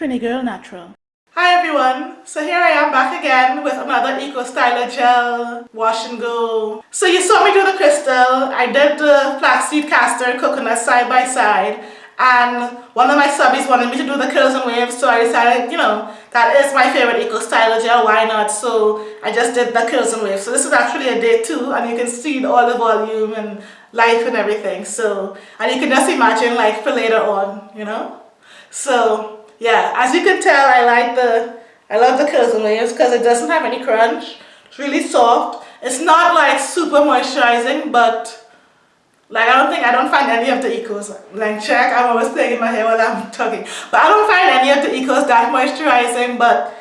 Trini Girl Natural. Hi everyone, so here I am back again with another Eco Styler Gel Wash and Go. So you saw me do the crystal, I did the flaxseed castor coconut side by side and one of my subbies wanted me to do the curls and waves so I decided, you know, that is my favorite Eco Styler Gel, why not? So I just did the curls and waves. So this is actually a day two and you can see all the volume and life and everything. So, and you can just imagine like for later on, you know? So yeah, as you can tell, I like the, I love the and waves because it doesn't have any crunch. It's really soft. It's not like super moisturizing, but like I don't think, I don't find any of the Ecos, like check, I'm always playing in my hair while I'm talking. But I don't find any of the Ecos that moisturizing, but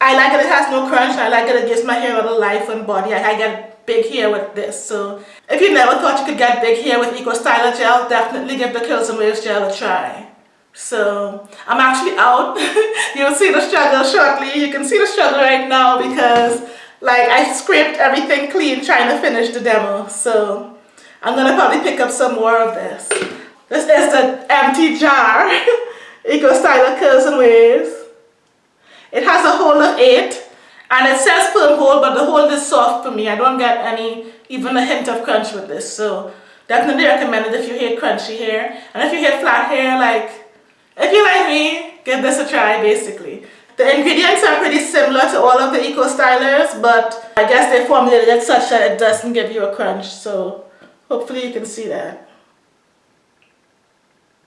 I like it, it has no crunch. I like it, it gives my hair a little life and body. I, I get big hair with this. So if you never thought you could get big hair with Eco Styler Gel, definitely give the Curls and Waves Gel a try. So I'm actually out. You'll see the struggle shortly. You can see the struggle right now because like I scraped everything clean trying to finish the demo. So I'm gonna probably pick up some more of this. This is the empty jar. Eco Styler Curls and Waves. It has a hold of eight and it says firm hold but the hold is soft for me. I don't get any, even a hint of crunch with this. So definitely recommend it if you hate crunchy hair. And if you hate flat hair, like if you like me, give this a try basically. The ingredients are pretty similar to all of the Eco Stylers, but I guess they formulated it such that it doesn't give you a crunch, so hopefully you can see that.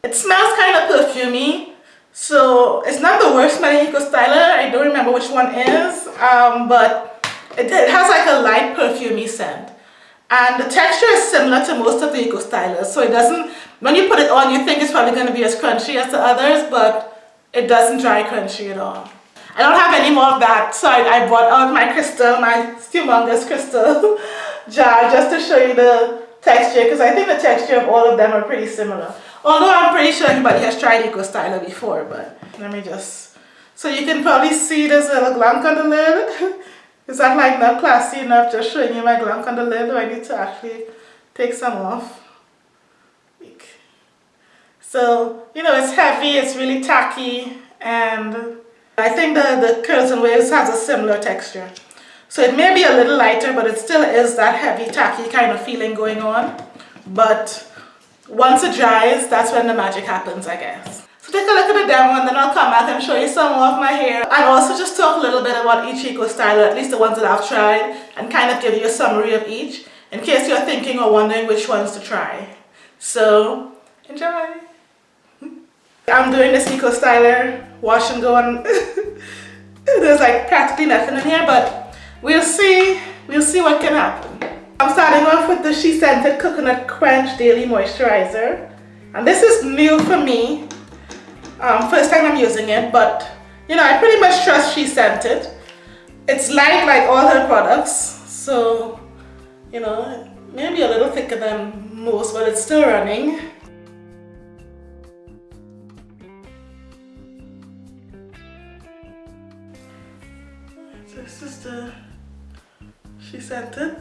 It smells kind of perfumey, so it's not the worst smelling Eco Styler, I don't remember which one is, um, but it, it has like a light perfumey scent. And the texture is similar to most of the Eco Stylers, so it doesn't when you put it on, you think it's probably going to be as crunchy as the others, but it doesn't dry crunchy at all. I don't have any more of that, so I, I brought out my crystal, my humongous crystal jar, just to show you the texture, because I think the texture of all of them are pretty similar. Although I'm pretty sure everybody has tried Eco Styler before, but let me just... So you can probably see there's a little glunk on the lid. Is that like not classy enough just showing you my glunk on the lid, or I need to actually take some off? So, you know, it's heavy, it's really tacky, and I think the, the Curls and Waves has a similar texture. So it may be a little lighter, but it still is that heavy, tacky kind of feeling going on. But once it dries, that's when the magic happens, I guess. So take a look at the demo and then I'll come back and show you some more of my hair. And also just talk a little bit about each Eco Styler, at least the ones that I've tried, and kind of give you a summary of each, in case you're thinking or wondering which ones to try. So, enjoy! I'm doing this Eco Styler wash and go on. There's like practically nothing in here, but we'll see. We'll see what can happen. I'm starting off with the She Scented Coconut Crunch Daily Moisturizer. And this is new for me. Um, first time I'm using it, but you know, I pretty much trust She Scented. It's light like all her products, so you know, maybe a little thicker than most, but it's still running. The, She Scented.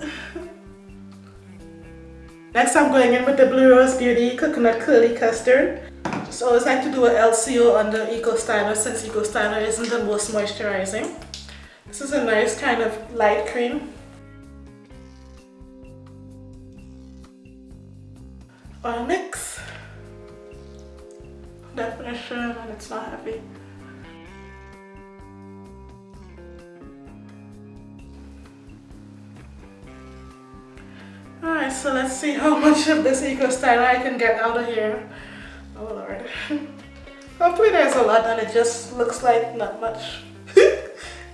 Next I'm going in with the Blue Roze Beauty Coconut Curly Custard. Just always like to do an LCO on the Eco Styler since Eco Styler isn't the most moisturizing. This is a nice kind of light cream. Oil mix. Definition and it's not heavy. So let's see how much of this Eco Styler I can get out of here. Oh lord. hopefully there's a lot and it just looks like not much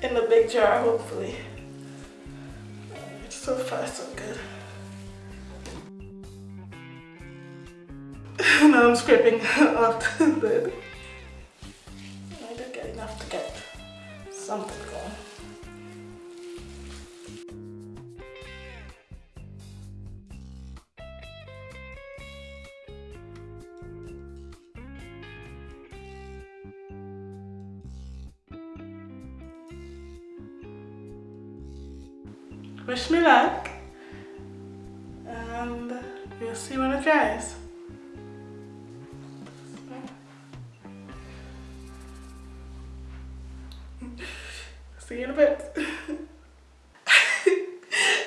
in the big jar, hopefully. It's so far, so good. now I'm scraping off the lid. I did get enough to get something going. Wish me luck and we'll see when it dries. See you in a bit.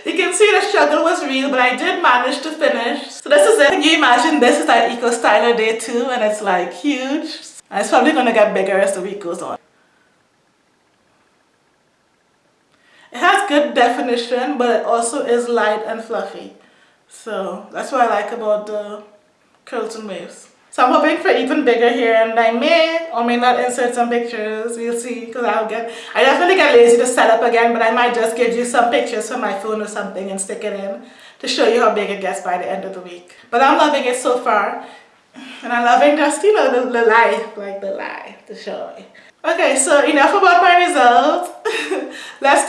you can see the struggle was real, but I did manage to finish. So this is it. Can you imagine this is our Eco Styler Day 2 and it's like huge. And it's probably going to get bigger as the week goes on. It has good definition, but it also is light and fluffy. So that's what I like about the curls and waves. So I'm hoping for even bigger here and I may or may not insert some pictures. We'll see because I'll get, I definitely get lazy to set up again but I might just give you some pictures from my phone or something and stick it in to show you how big it gets by the end of the week. But I'm loving it so far and I'm loving just, you know, the, the life, like the life, the joy. Okay, so enough about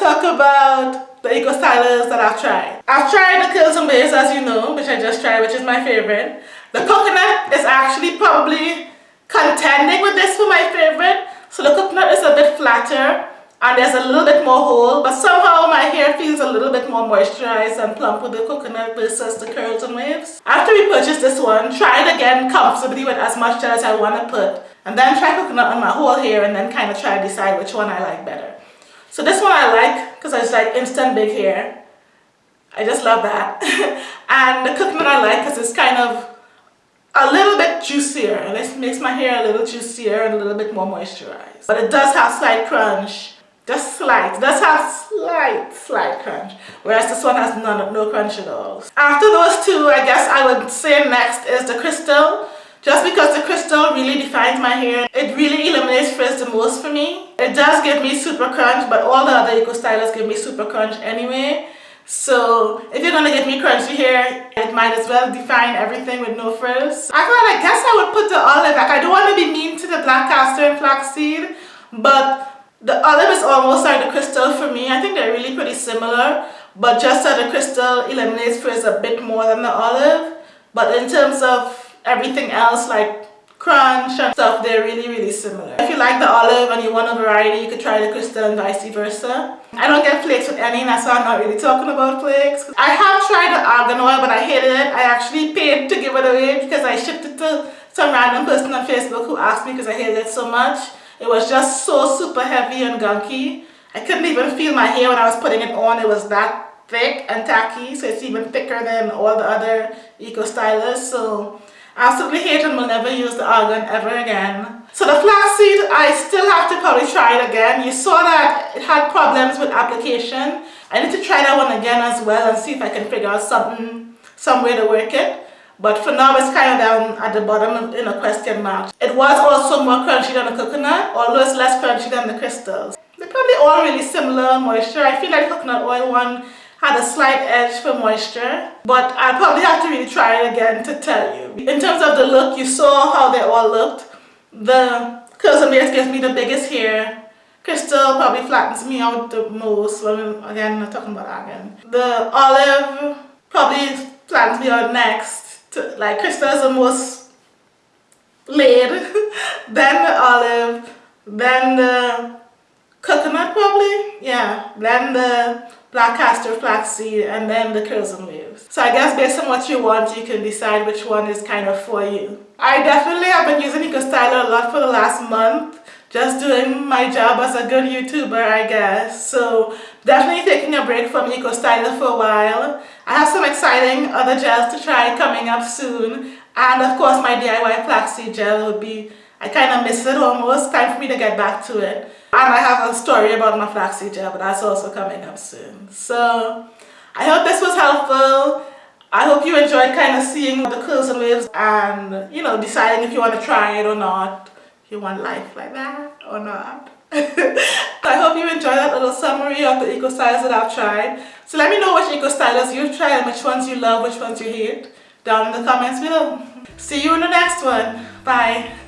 talk about the Eco Stylers that I've tried. I've tried the Curls and Waves as you know, which I just tried, which is my favorite. The coconut is actually probably contending with this for my favorite. So the coconut is a bit flatter and there's a little bit more hold, but somehow my hair feels a little bit more moisturized and plump with the coconut versus the curls and waves. After we purchased this one, try it again comfortably with as much gel as I want to put and then try coconut on my whole hair and then kind of try to decide which one I like better. So this one I like because it's like instant big hair. I just love that. and the coconut I like because it's kind of a little bit juicier. This makes my hair a little juicier and a little bit more moisturized. But it does have slight crunch. Just slight. It does have slight, slight crunch. Whereas this one has none, no crunch at all. After those two, I guess I would say next is the crystal. Just because the crystal really defines my hair, it really eliminates frizz the most for me. It does give me super crunch, but all the other Eco Stylers give me super crunch anyway. So if you're gonna give me crunchy hair, it might as well define everything with no frizz. I thought I guess I would put the olive, like I don't want to be mean to the black castor and flaxseed, but the olive is almost like the crystal for me. I think they're really pretty similar, but just that the crystal eliminates frizz a bit more than the olive. But in terms of everything else like crunch and stuff they're really really similar. If you like the olive and you want a variety you could try the crystal and vice versa. I don't get flakes with any that's why i'm not really talking about flakes. I have tried the argan oil but i hated it. I actually paid to give it away because i shipped it to some random person on facebook who asked me because i hated it so much. It was just so super heavy and gunky. I couldn't even feel my hair when i was putting it on. It was that thick and tacky so it's even thicker than all the other eco stylers so Absolutely hate and will never use the argan ever again. So the flaxseed, I still have to probably try it again. You saw that it had problems with application. I need to try that one again as well and see if I can figure out something, some way to work it. But for now, it's kind of down at the bottom in a question mark. It was also more crunchy than the coconut, although it's less crunchy than the crystals. They're probably all really similar moisture. I feel like the coconut oil one had a slight edge for moisture but I'll probably have to really try it again to tell you. In terms of the look, you saw how they all looked. The Curls and Waves gives me the biggest hair. Crystal probably flattens me out the most, when, again, I'm not talking about again. The Olive probably flattens me out next. To, like Crystal is the most laid, then the Olive, then the coconut probably, yeah, then the black castor flaxseed and then the curls and waves. So I guess based on what you want you can decide which one is kind of for you. I definitely have been using EcoStyler a lot for the last month just doing my job as a good YouTuber I guess. So definitely taking a break from EcoStyler for a while. I have some exciting other gels to try coming up soon and of course my DIY flaxseed gel would be I kind of miss it almost. Time for me to get back to it. And I have a story about my flaxseed gel, but that's also coming up soon. So I hope this was helpful. I hope you enjoyed kind of seeing the curls and waves and, you know, deciding if you want to try it or not. If you want life like that or not. I hope you enjoyed that little summary of the eco styles that I've tried. So let me know which eco stylers you've tried and which ones you love, which ones you hate down in the comments below. See you in the next one. Bye.